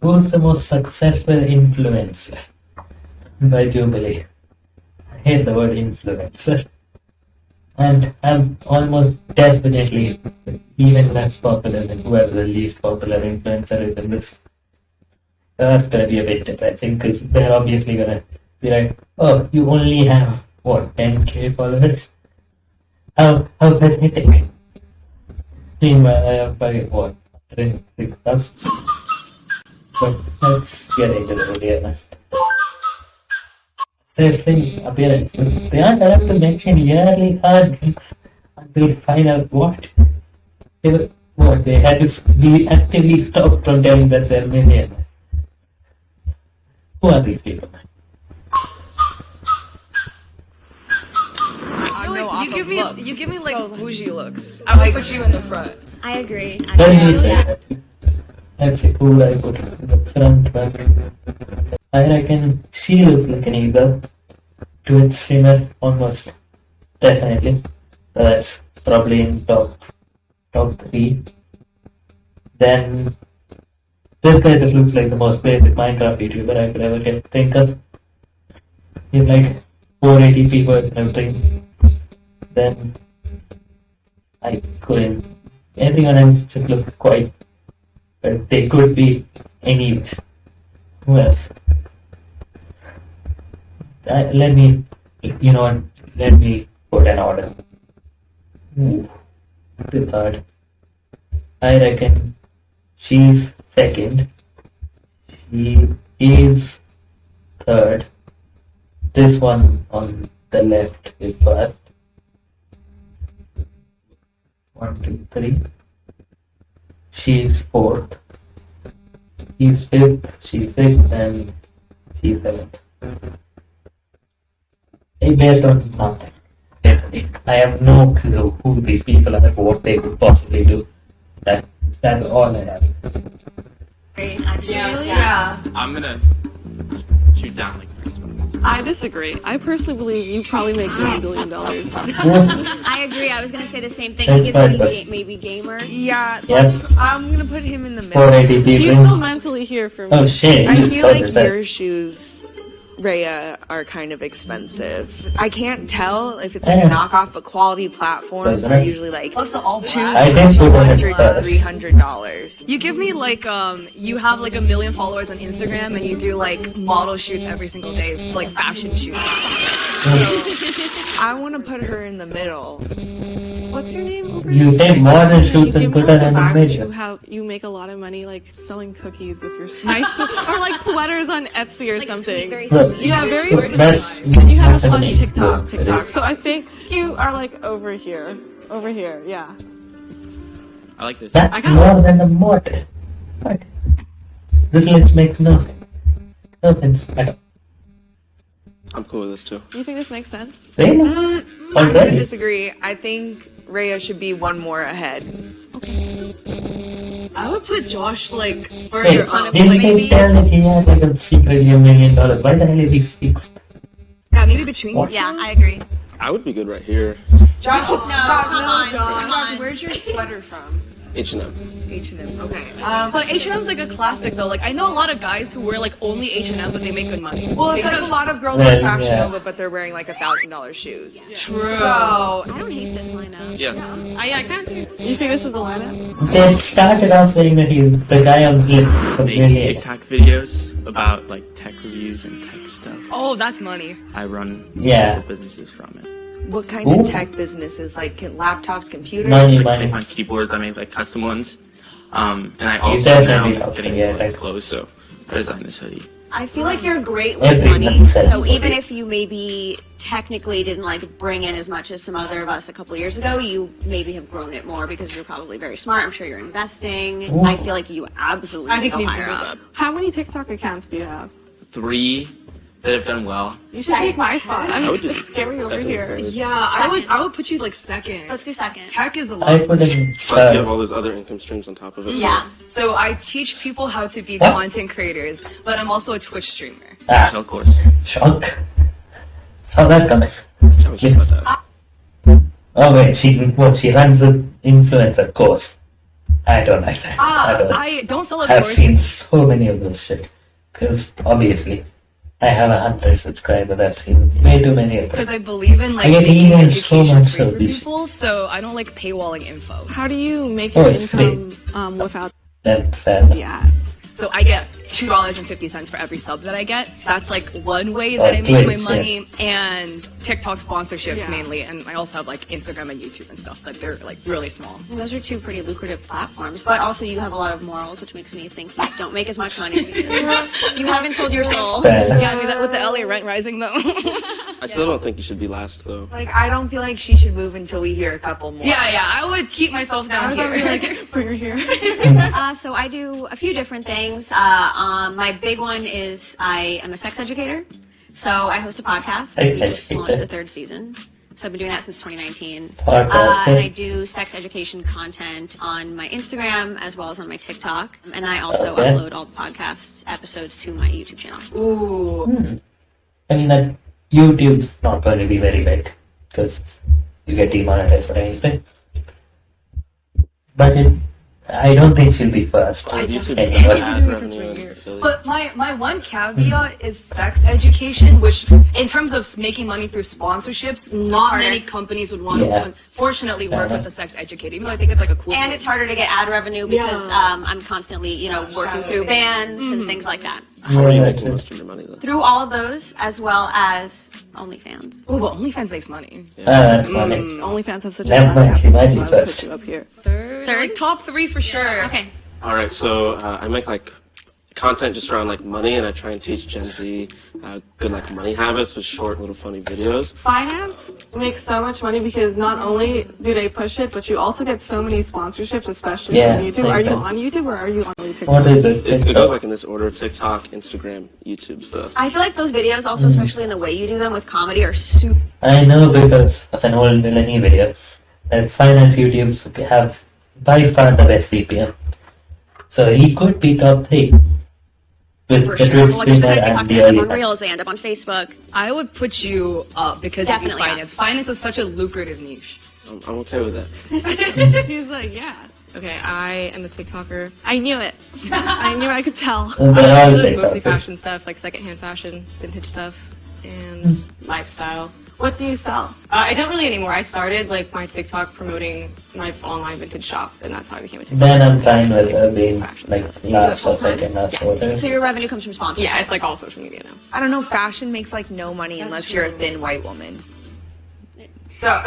Who's the most successful influencer? By Jubilee. I hate the word influencer. And I'm almost definitely even less popular than whoever the least popular influencer is in this. That's gonna be a bit depressing because they're obviously gonna be like, oh, you only have what 10k followers? How how pathetic. Meanwhile, I have by what 106 subs. But let's get into the video now. Assessing appearance. They aren't allowed to mention yearly earnings until we find out what. They were, what they had to be actively stopped from telling that they're millionaires. Who are these people? I feel know like you give me looks, you give me like so- bougie looks. I would put you in the front. I agree. Let me say that. Let's see who I put in the front one. I reckon she looks like an either. Twitch streamer, almost. Definitely. That's probably in top top three. Then this guy just looks like the most basic Minecraft YouTuber I could ever get think of. He's like 480p worth and everything. Then I couldn't everyone else just looks quite but they could be anywhere. Who else? Uh, let me you know let me put an order. Ooh, the third. I reckon she's second. She is third. This one on the left is first. One, two, three. She's fourth. He's fifth. She's sixth, and she's seventh. Eh, Based on nothing. Basically, I have no clue who these people are, what they could possibly do. That that's all I have. Great, actually. Yeah. yeah. I'm gonna shoot down like three spots. I disagree. I personally believe you probably make one billion dollars. I agree. I was gonna say the same thing. That's He gets to be fine, but- ga- maybe gamer. Yeah, Yep. I'm gonna put him in the middle. 480 He's still mentally here for me. Oh shit! I feel like your shoes, Rhea, are kind of expensive. I can't tell if it's like a knockoff, but quality platforms are usually like What's the all two. I think put them $200, first. $300. You give me like um you have like a million followers on Instagram and you do like model shoots every single day, like fashion shoots. I want to put her in the middle. What's your name? You there? say more than You shoots and put her her in the middle. You have you make a lot of money like selling cookies with your nice or like sweaters on Etsy or Like something. sweet, very sweet. yeah, very Look, that's you have a fun TikTok. TikTok. So I think you are like over here, over here. Yeah. I like this. That's got- more than a mortar. What? This list makes nothing. No sense at all. I'm cool with this too. Do you think this makes sense? Really? I'm gonna disagree. I think Rhea should be one more ahead. I would put Josh like Wait, further on did it, maybe tell that he had like a secretly a million dollars? Why the hell is he sixth? yeah, maybe between What? Yeah. I agree. I would be good right here. Josh, No, come on, come Josh, where's your sweater from? H&M. H&M. Okay. Um, but H and M's like a classic though. Like I know a lot of guys who wear like only H and M, but they make good money. Well, it's like a lot of girls Well, on Fashion yeah. Nova, but they're wearing like a thousand dollar shoes. true. So I don't hate this lineup. Yeah. I, yeah, I kind of think You think this is the lineup? They started off saying that he's the guy on the Making. TikTok videos about like tech reviews and tech stuff. Oh, that's money. I run Yeah. businesses from it. What kind Ooh. of tech businesses? Like can, laptops, computers? Money, Like money. click on keyboards, I make like custom ones. Um, and I You also now definitely am getting get, into like like- clothes, so I designed this hoodie. I feel like you're great with Everyone money. So money. even if you maybe technically didn't like bring in as much as some other of us a couple years ago, you maybe have grown it more because you're probably very smart. I'm sure you're investing. Ooh. I feel like you absolutely I think go needs to higher move up. up. How many TikTok accounts do you have? Three that have done well. You should take my spot. I'm I would do it's scary over here. Yeah, I would. I would put you like second. Let's do second. Tech is a lot. put in Plus, you have uh, all those other income streams on top of it. Yeah. So I teach people how to be What? content creators, but I'm also a Twitch streamer. ah, Shell course. shock. Saw that coming. I was just about. Oh wait, she what? She runs an influencer course. I don't like that. Ah, I don't. I don't sell a I've course. seen so many of those shit. Because obviously, I have a hundred subscribers. I've seen way too many of them. Because I believe in like I get making emails so much free for this. people, so I don't like paywalling info. How do you make Oh, your it's income um, without That's fair. the ads? So I get two dollars and fifty cents for every sub that I get. That's like one way that Oh, I make my great, money, and TikTok sponsorships Yeah. mainly, and I also have like Instagram and YouTube and stuff. but they're like really small. Those are two pretty lucrative platforms, but also you have a lot of morals, which makes me think you don't make as much money. you haven't sold your soul. Yeah, I mean that with the LA rent rising though. I still don't think you should be last though. Like, I don't feel like she should move until we hear a couple more. yeah, yeah, I would keep myself down here. Bring her here. Uh, so I do a few different things. Uh, um, my big one is I am a sex educator. So I host a podcast. Hey, we just launched the third season. So I've been doing that since 2019. Uh, and. I do sex education content on my Instagram as well as on my TikTok. And I also Okay. upload all the podcast episodes to my YouTube channel. Ooh, I mean, that YouTube's not going to be very big because you get demonetized for anything. But it, I don't think she'll be first. YouTube Anyway. ad revenue and affiliate. But my, my one caveat is sex education, which in terms of making money through sponsorships, not many companies would want Yeah. to unfortunately work Uh-huh. with a sex educator, even though I think it's like a cool And thing. it's harder to get ad revenue because Yeah. um, I'm constantly, you know, working through bands and things like that. How are you making most of your money though? Through all of those, as well as OnlyFans. Oh, but OnlyFans makes money. Ah, that's funny. OnlyFans has such a Never mind, she might be first. up here. Third, Third, top three for sure. Okay. All right, so uh, I make like content just around like money, and I try and teach Gen Z uh, good like money habits with short little funny videos. Finance makes so much money because not only do they push it, but you also get so many sponsorships, especially Yeah, on YouTube. Are makes you on YouTube or are you on TikTok? What is it? It, it goes like in this order: TikTok, Instagram, YouTube stuff. I feel like those videos, also especially in the way you do them with comedy, are super. I know because of an old millennial video that finance YouTubes have by far the best CPM. So he could be top three. With For the sure. Twitch Like, there's streamer the TikToks and they the end early up on. Reels, they end up on Facebook. I would put you up because you do Definitely up. finance. Finance is such a lucrative niche. I'm, I'm okay with that. He's like, yeah. Okay, I am a TikToker. I knew it. I knew I could tell. And they're all Mostly fashion stuff, like secondhand fashion, vintage stuff, and hmm. lifestyle. What do you sell? Uh, I don't really anymore. I started like my TikTok promoting my online vintage shop, and that's how I became a TikToker. Then I'm fine with Just, uh, being fashion like stuff. last or second, last. So your revenue comes from sponsors. Yeah, it's like all social media now. I don't know. Fashion makes like no money unless you're a thin white woman. So,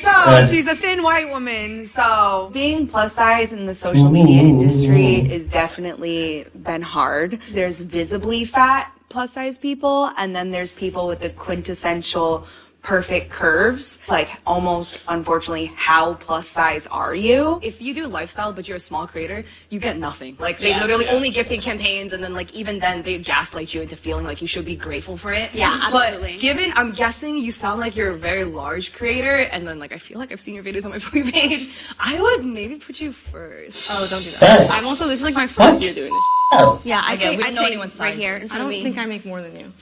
so she's a thin white woman. So being plus size in the social media industry is definitely been hard. There's visibly fat plus size people, and then there's people with the quintessential perfect curves. Like almost, unfortunately, how plus size are you? If you do lifestyle but you're a small creator, you get nothing. Like they literally only gifting campaigns and then like even then they gaslight you into feeling like you should be grateful for it. Yeah, absolutely. But given I'm guessing you sound like you're a very large creator and then like I feel like I've seen your videos on my free page, I would maybe put you first. Oh, don't do that. Hey. I'm also this is like my What? first year doing this. Oh, Yeah, I'd Again, say, I'd know say right here I don't me. think I make more than you.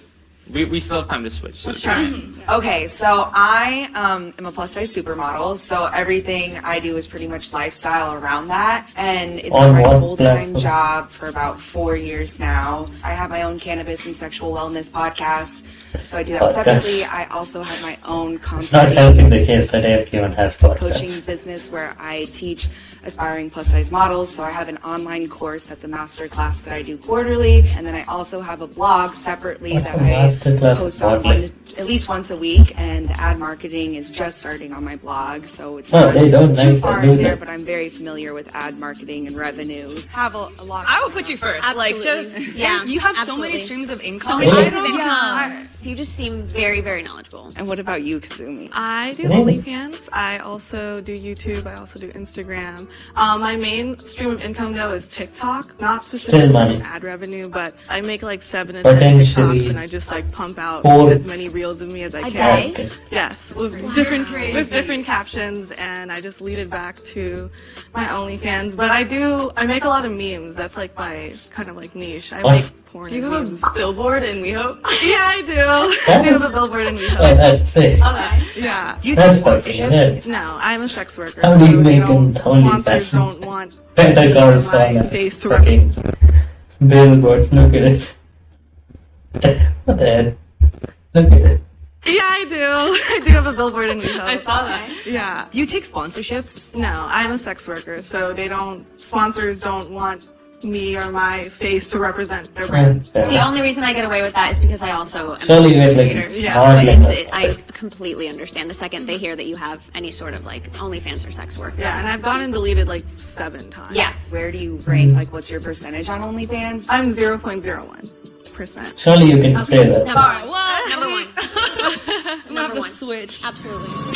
We, we still have time to switch. So Let's try. Okay, so I um, am a plus size supermodel, so everything I do is pretty much lifestyle around that, and it's On been my full time job for about four years now. I have my own cannabis and sexual wellness podcast, so I do that Podcast. separately. I also have my own it's not consulting helping the case that everyone has coaching business where I teach aspiring plus size models. So I have an online course that's a master class that I do quarterly, and then I also have a blog separately What's that a master I class post of one, at least once a week. And ad marketing is just starting on my blog, so it's Oh, not they don't too like far in there. that. But I'm very familiar with ad marketing and revenue. Have a, a lot. Of I would put you first. Like Absolutely. just, Yeah, you have so many streams of income. So many streams of Yeah, income. I- You just seem very, very knowledgeable. And what about you, Kazumi? I do Really? OnlyFans. I also do YouTube. I also do Instagram. Um, my main stream of income though is TikTok. Not specifically ad revenue, but I make like seven and ten Potentially. TikToks, and I just like like pump out Four. as many reels of me as I A can. day? Okay. Yes, with different with different captions, and I just lead it back to my OnlyFans. But I do I make a lot of memes. That's like my kind of like niche. I Oh. make porn. Do you have memes. a billboard in WeHo? Yeah, I do. I do have a billboard in Oh, that's sick. Yeah. Do you That's fucking sponsorships? No, I'm a sex worker. How do you so make they don't, an OnlyFans? sponsors don't want Better cars My face to fucking billboard. Look at it. What the hell? Look at it. Yeah, I do. I do have a billboard in WeHo. I saw that. Yeah. Do you take sponsorships? No, I'm a sex worker, so they don't. Sponsors don't want me or my face to represent their brand. The only reason I get away with that is because I also am Surely you a get like. Yeah. smart But it's, it, I completely understand the second they hear that you have any sort of like OnlyFans or sex work. Yeah, and I've gotten deleted like seven times. Yes. Where do you rank? Mm. Like, what's your percentage on OnlyFans? I'm 0.01 percent. Surely you can say that. Number one. Number one. I'm gonna one. switch. Absolutely.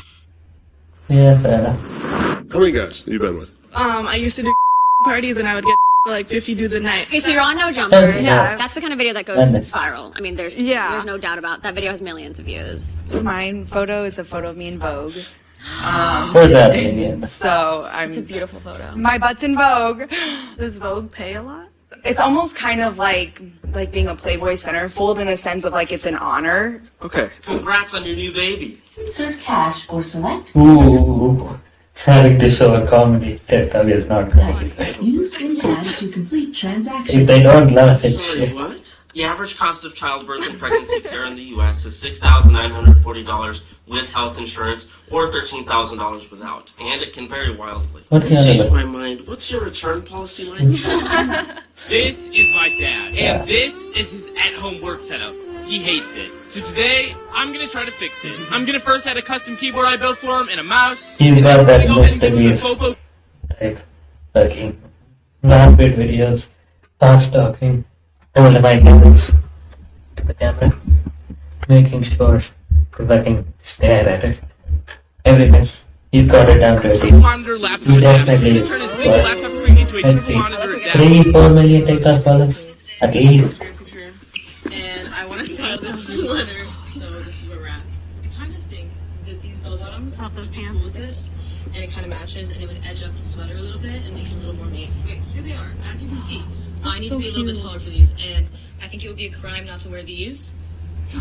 Yeah, fair enough. How many guys have you been with? Um, I used to do parties and I would get like 50 dudes a night. Okay, so you're on No Jumper. Yeah. That's the kind of video that goes Madness. viral. I mean, there's Yeah. there's no doubt about that video has millions of views. So my photo is a photo of me in Vogue. What's happening here? So I'm. It's a beautiful photo. My butt's in Vogue. Does Vogue pay a lot? It's almost kind of like like being a Playboy centerfold in a sense of like it's an honor. Okay. Congrats on your new baby. Insert cash or select Ooh, having to show a comedy TikTok is not going to use PIN pad to complete transaction. If they don't laugh, it's Sorry, shit. what? The average cost of childbirth and pregnancy care in the U.S. is $6,940 with health insurance or $13,000 without, and it can vary wildly. What's the I changed my mind. What's your return policy like? This is my dad, Yeah. and this is his at-home work setup. He hates it. So today, I'm gonna try to fix it. I'm gonna first add a custom keyboard I built for him and a mouse. He's got that I'm gonna go ahead and give him the Mr. Popo Type fucking rapid videos, fast talking, holding my hands to the camera, making sure to fucking stare at it. Everything. He's got it down to a triple T. monitor laptop He definitely He's is. gonna turn his single laptop screen into a Let's see. monitor adapter. Three, four million TikTok followers? At least. And I want to style this sweater. So this is where we're at. I kind of think that these bell bottoms Pop those pants. with this, and it kind of matches, and it would edge up the sweater a little bit and make it a little more mate. Okay, here they are. As you can see, I need so to be a little bit taller for these, and I think it would be a crime not to wear these.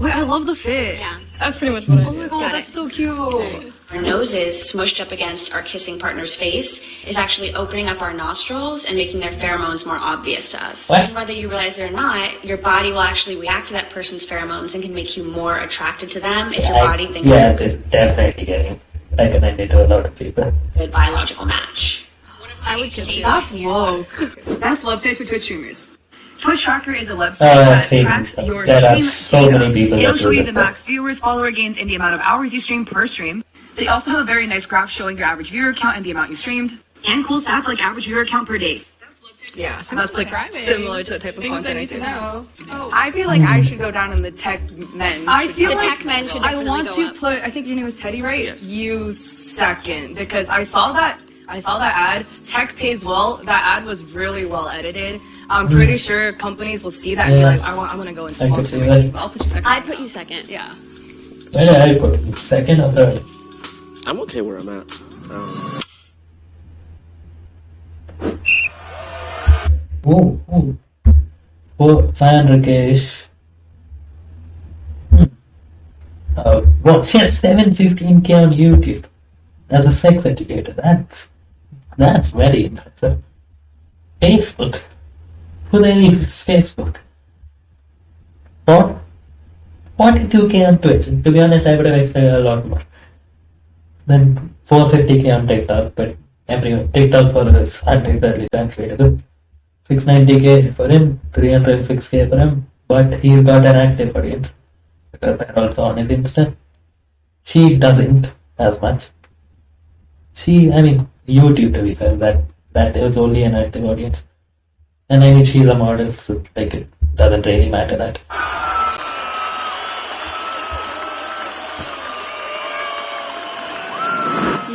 Wait, I love the fit. Yeah. That's pretty much what I Oh my god, Got that's it. so cute. Our noses smushed up against our kissing partner's face is actually opening up our nostrils and making their pheromones more obvious to us. What? And whether you realize it or not, your body will actually react to that person's pheromones and can make you more attracted to them if your I- body thinks yeah, you're it's definitely getting recommended to a lot of people. a good biological match. I would kiss you. That's woke. Best websites for Twitch streamers. Twitch Tracker is a website Oh, that tracks this. your There are stream so data. many people It'll that show you the stuff. max viewers, follower gains, and the amount of hours you stream per stream. They also have a very nice graph showing your average viewer count and the amount you streamed, and cool stats like average viewer count per day. Yeah, so that's like subscribing. similar to the type of Things content I need to do. know. Oh, I feel like I mm. should go down in the tech men. I feel The like tech men should I want go to up. put. I think your name is Teddy, right? Yes. You second because I saw that. I saw that ad. Tech pays well. That ad was really well edited. I'm pretty sure companies will see that and be like, I want, I want to go and I could sponsor you. that. I'll put you second. I'd put you second. yeah. Where did I put it? Second or third? I'm okay where I'm at. Um, Ooh, ooh. Four, 500k ish. Hmm. Uh, what? She has 715k on YouTube as a sex educator. That's that's very impressive. Facebook. Who the hell uses Facebook? What? 42k on Twitch. To be honest, I would have expected a lot more. Then 450k on TikTok, but everyone TikTok followers aren't exactly translatable. 690k for him, 306k for him, but he's got an active audience because they're also on his Insta. She doesn't as much. She, I mean, YouTube to be fair, that that is only an active audience, and I mean she's a model, so like it doesn't really matter that.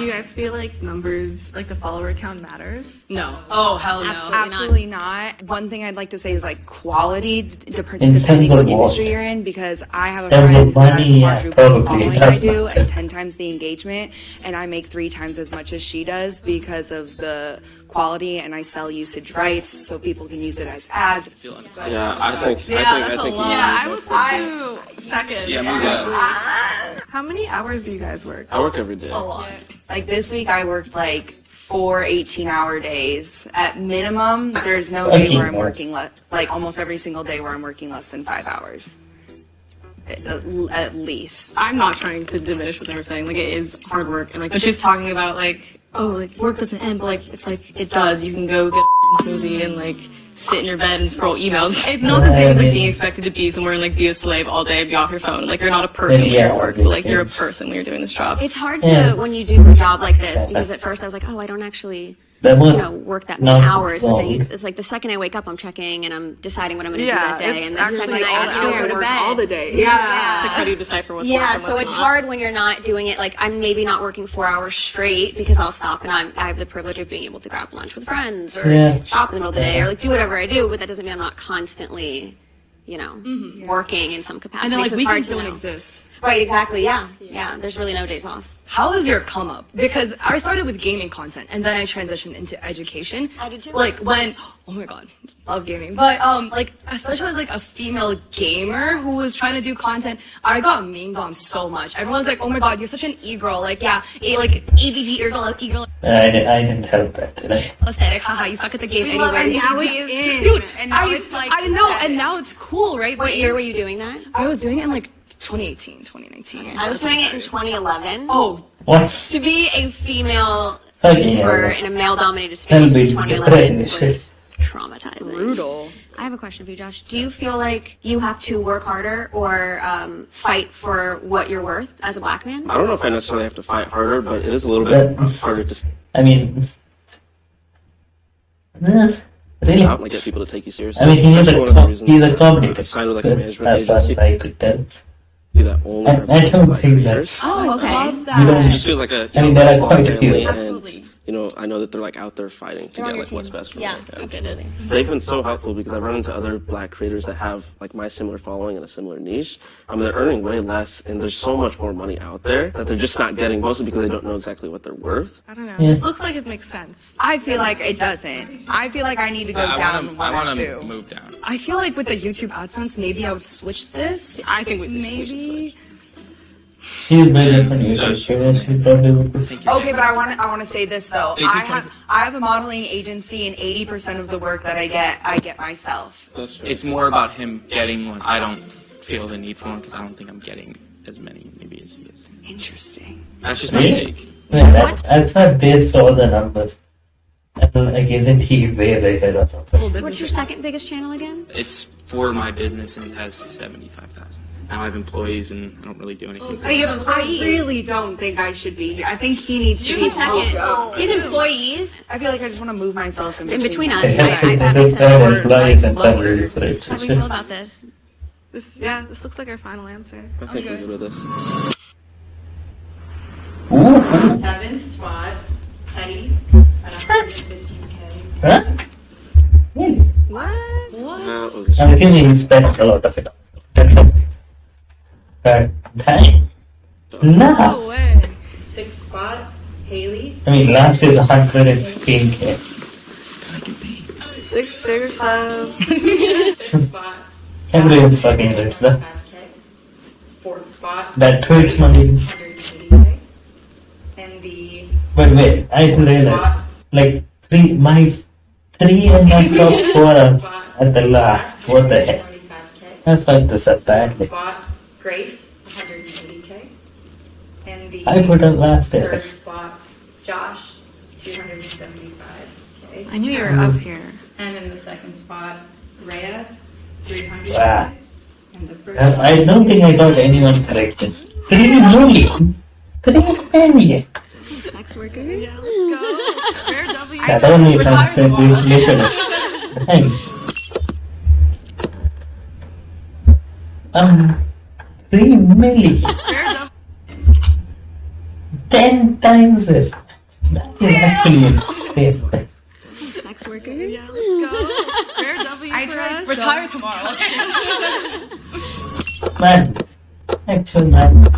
you guys guys feel like numbers, like the follower count matters? No. Oh hell no. Absolutely, not. One thing I'd like to say is like quality, d- dep- In depending on of the what? industry you're in. Because I have a Terms friend of who has money, quadruple following it I do and ten times the engagement, and I make three times as much as she does because of the quality, and I sell usage rights so people can use it as ads. Yeah, I think. Yeah, I think. that's I a think. lot. Yeah, I would put you second. Yeah, move that. How many hours do you guys work? I work every day. A lot. Like this week, I worked like four 18 hour days. At minimum, there's no day where I'm working, le- like almost every single day where I'm working less than five hours. At, at least. I'm not trying to diminish what they were saying. Like it is hard work, and like but she was talking about like oh like work doesn't end, but like it's like it does. You can go get a smoothie and like sit in your bed and scroll emails. It's not the same as like being expected to be somewhere and like be a slave all day, and be off your phone. Like you're not a person when you're at work, but like you're a person when you're doing this job. It's hard to when you do a job like this because at first I was like, oh, I don't actually, That you know, work that many not hours. But then you, it's like the second I wake up, I'm checking and I'm deciding what I'm going to Yeah, do that day. it's And the second I all the actually go to work bed, all the day. Yeah. Like how do you decipher what's yeah, so it's not? hard when you're not doing it. Like I'm maybe not working four hours straight because I'll stop and I'm, I have the privilege of being able to grab lunch with friends or Yeah. shop in the middle of the day or like do whatever I do. But that doesn't mean I'm not constantly, you know, mm-hmm. working in some capacity. And then like so it's hard weekends to don't know. exist. Right, exactly. Yeah, yeah. There's really no days off. How is your come up? Because I started with gaming content and then I transitioned into education. I did too. Like when oh my god, love gaming. But um like especially as like a female gamer who was trying to do content, I got memed on so much. Everyone's like, oh my god, you're such an e-girl. Like yeah, a, like AVG e-girl, e-girl I, di- I didn't help that, did I? aesthetic. Haha, you suck at the game We love- anyway. and now it's in. Dude, And now I, it's, like, I know, aesthetic. and now it's cool, right? What year were you doing that? I was doing it in like 2018, 2019. I was doing it in 2011. Oh, What? To be a female YouTuber in a male-dominated That'll space in be 2011 was traumatizing. Brutal. I have a question for you, Josh. Do you feel like you have to work harder or um, fight for what you're worth as a black man? I don't know if I necessarily have to fight harder, but it is a little bit But- harder to s- I mean, really? out and get people to take you seriously. I mean, he's a, one co- he's a I've competitor. signed with like a Good, management as far as agency I could tell. That only I- I represents don't black think that- Oh, okay. Love that. don't- It just feels like a. you I mean, know, there are quite a few. Absolutely. And, you know, I know that they're like out there fighting to They're get your like what's best for Yeah, me. absolutely. They've been so helpful because I've run into other black creators that have like my similar following and a similar niche. I mean, they're earning way less, and there's so much more money out there that they're just not getting, mostly because they don't know exactly what they're worth. I don't know. Yeah. This looks like it makes sense. I feel like it doesn't. I feel like I need to go I down wanna, one I or wanna two. move down. I feel like with the YouTube AdSense, maybe I would switch this. I think we should- we should maybe. She's better than you, so she she probably would. Okay, but I want to I want to say this though. I have I have a modeling agency, and eighty percent of the work that I get, I get myself. That's fair. It's more about him getting one. I don't feel the need for one because I don't think I'm getting as many maybe as he is. Interesting. That's just my Really? take. Yeah, that, that's not based on the numbers. And like, isn't he way bigger or something? What's your second biggest channel again? It's for my business and it has seventy five thousand. Now I have employees and I don't really do anything. Oh, you have employees. I really don't think I should be here. I think he needs to be second. moved up. Oh. He's employees. I feel like I just want to move myself in In between. between us. They I, have to I, that do makes sense. employees and Like, salaries. How do we feel about this? This, yeah, this looks like our final answer. I think we're good with this. Ooh, Seventh spot, Teddy at 115k. huh? Really? What? That was a I'm thinking he spends a lot of it. But dang. No Nah. way. Sixth spot, Haley. I mean, last is 115k. Six figure club. Fifth spot, Everyone's fucking rich, though. Fourth spot, That Twitch money. And the But wait, I didn't realize. Like, three, my three and my top four are at the last. What the heck? 125k. I fucked this up badly. Spot, Grace, 180k. And the I put up last third year. spot, Josh, 275k. I knew you were up here. And in the second spot, Rhea, 300. Wow. And the first I I don't think I got anyone correct. this. Three million. Three million. Sex worker. Yeah, let's go. Spare W. That only comes to this later. Dang. Um, three million. Spare W. Ten times this. actually insane. Sex worker. Yeah, let's go. Fair W I for tried us. so- Retire tomorrow. Madness. Actual madness.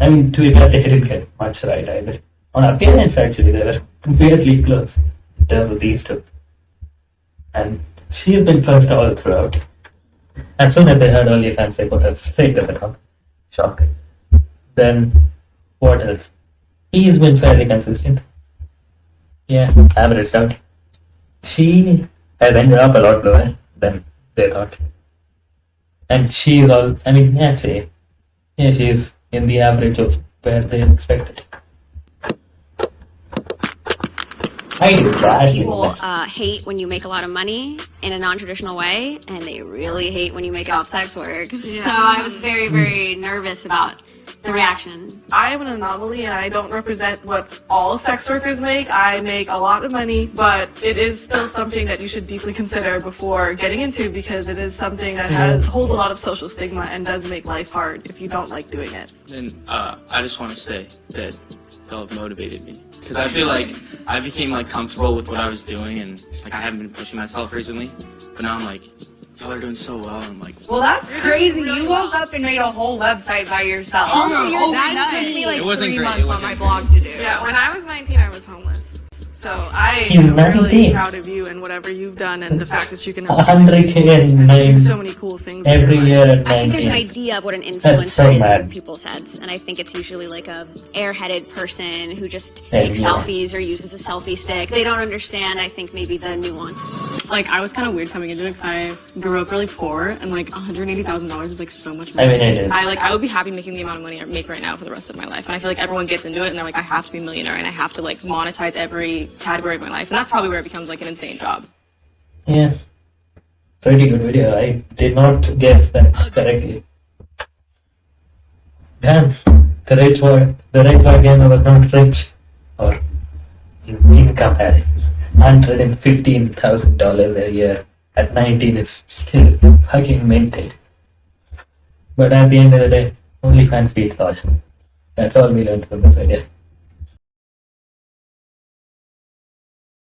I mean, to be fair, they didn't get much right either. On appearance, actually, they were weirdly close in terms of these two. And she's been first all throughout. As soon as they heard OnlyFans, they put her straight to the top. Shock. Then, what else? He's been fairly consistent. Yeah, averaged out. She has ended up a lot lower than they thought. And she's all, I mean, actually, yeah, she's in the average of where they expected. I do badly. People uh, hate when you make a lot of money in a non-traditional way, and they really hate when you make it off sex work. So I was very, very nervous about the reaction. I am an anomaly and I don't represent what all sex workers make. I make a lot of money, but it is still something that you should deeply consider before getting into because it is something that has holds a lot of social stigma and does make life hard if you don't like doing it. And uh, I just want to say that y'all have motivated me because I feel like I became like comfortable with what I was doing and like I haven't been pushing myself recently, but now I'm like, y'all are doing so well. I'm like, Well, that's crazy. You woke up and made a whole website by yourself. Also, you're oh that overnight. took me like It wasn't three great. months It on wasn't my great. blog to do. Yeah, when I was 19, I was homeless. So I He's am really 19. proud of you and whatever you've done and the fact that you can 100k and nine so many cool things. every year I think there's an idea of what an influencer so is mad. in people's heads, and I think it's usually like a airheaded person who just Yeah, takes yeah. selfies or uses a selfie stick. They don't understand, I think, maybe the nuance. Like I was kind of weird coming into it because I grew up really poor and like $180,000 is like so much money. I money. mean, it is. I like I would be happy making the amount of money I make right now for the rest of my life. And I feel like everyone gets into it and they're like, I have to be a millionaire and I have to like monetize every category of my life. And that's probably where it becomes like an insane job. Yeah. Pretty good video. I did not guess that correctly. Damn. The rich boy, the rich boy I was not rich. Or income had $115,000 a year. At 19 is still fucking minted. But at the end of the day, OnlyFans beats awesome. That's all we learned from this video.